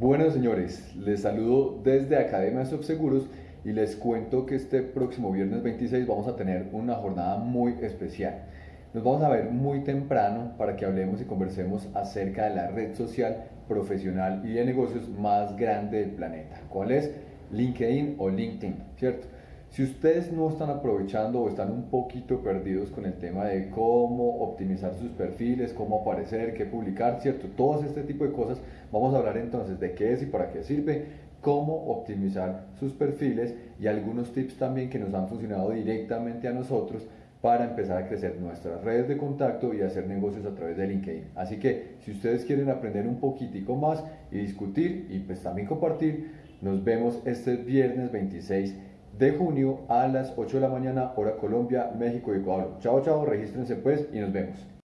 Bueno señores, les saludo desde Academia Subseguros y les cuento que este próximo viernes 26 vamos a tener una jornada muy especial. Nos vamos a ver muy temprano para que hablemos y conversemos acerca de la red social profesional y de negocios más grande del planeta. ¿Cuál es? LinkedIn o LinkedIn, ¿cierto? Si ustedes no están aprovechando o están un poquito perdidos con el tema de cómo optimizar sus perfiles, cómo aparecer, qué publicar, ¿cierto? Todos este tipo de cosas, vamos a hablar entonces de qué es y para qué sirve, cómo optimizar sus perfiles y algunos tips también que nos han funcionado directamente a nosotros para empezar a crecer nuestras redes de contacto y hacer negocios a través de LinkedIn. Así que si ustedes quieren aprender un poquitico más y discutir y pues también compartir, nos vemos este viernes 26 de junio a las 8 de la mañana, hora Colombia, México y Ecuador. Chao, chao, regístrense pues y nos vemos.